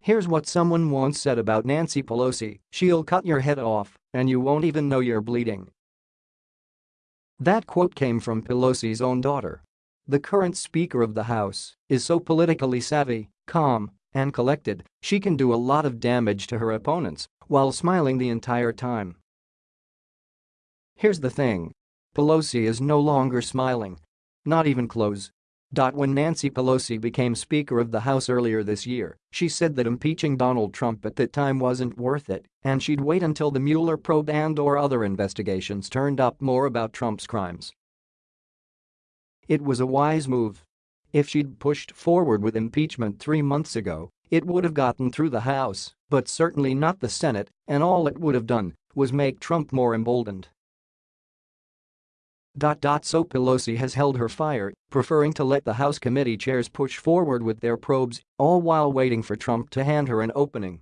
Here's what someone once said about Nancy Pelosi, she'll cut your head off, and you won't even know you're bleeding. That quote came from Pelosi's own daughter. The current Speaker of the House is so politically savvy, calm, and collected, she can do a lot of damage to her opponents while smiling the entire time. Here's the thing. Pelosi is no longer smiling. Not even close. When Nancy Pelosi became Speaker of the House earlier this year, she said that impeaching Donald Trump at that time wasn't worth it and she'd wait until the Mueller probe and or other investigations turned up more about Trump's crimes. It was a wise move. If she'd pushed forward with impeachment three months ago, it would have gotten through the House, but certainly not the Senate, and all it would have done was make Trump more emboldened. So Pelosi has held her fire, preferring to let the House committee chairs push forward with their probes, all while waiting for Trump to hand her an opening.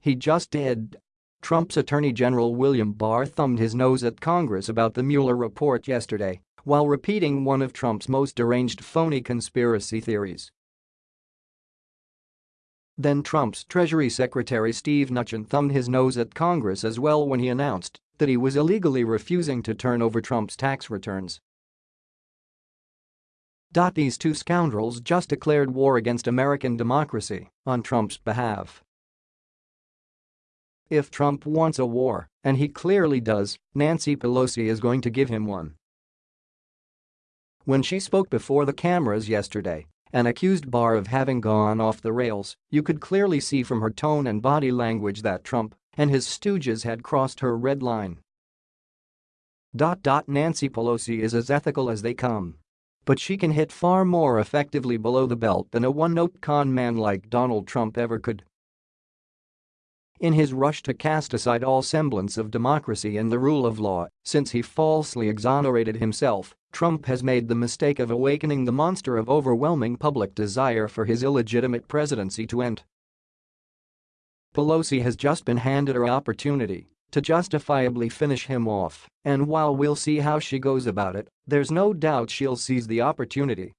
He just did. Trump's Attorney General William Barr thumbed his nose at Congress about the Mueller report yesterday while repeating one of Trump's most deranged phony conspiracy theories. Then Trump's Treasury Secretary Steve Mnuchin thumbed his nose at Congress as well when he announced that he was illegally refusing to turn over Trump's tax returns. These two scoundrels just declared war against American democracy on Trump's behalf. If Trump wants a war, and he clearly does, Nancy Pelosi is going to give him one. When she spoke before the cameras yesterday and accused Barr of having gone off the rails, you could clearly see from her tone and body language that Trump and his stooges had crossed her red line. Nancy Pelosi is as ethical as they come. But she can hit far more effectively below the belt than a one-note con man like Donald Trump ever could. In his rush to cast aside all semblance of democracy and the rule of law, since he falsely exonerated himself, Trump has made the mistake of awakening the monster of overwhelming public desire for his illegitimate presidency to end. Pelosi has just been handed her opportunity to justifiably finish him off, and while we'll see how she goes about it, there's no doubt she'll seize the opportunity